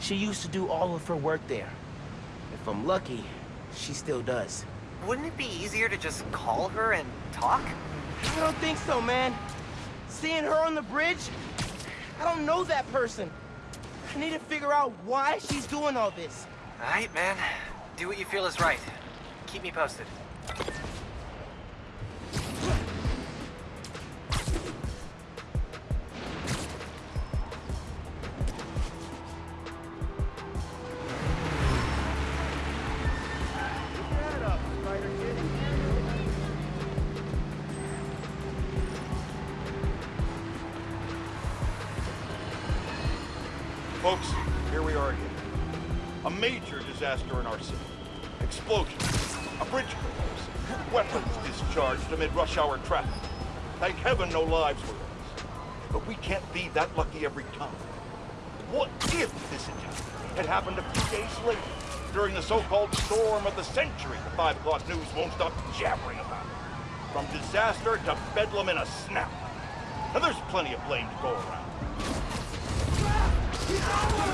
She used to do all of her work there. If I'm lucky, she still does. Wouldn't it be easier to just call her and talk? I don't think so, man. Seeing her on the bridge, I don't know that person. I need to figure out why she's doing all this. Alright, man. Do what you feel is right. Keep me posted. Folks, here we are again. A major disaster in our city. Explosion. A bridge collapse. Weapons discharged amid rush hour traffic. Thank heaven no lives were lost. But we can't be that lucky every time. What if this attack had happened a few days later, during the so-called storm of the century the 5 o'clock news won't stop jabbering about? It. From disaster to bedlam in a snap. And there's plenty of blame to go around. Power!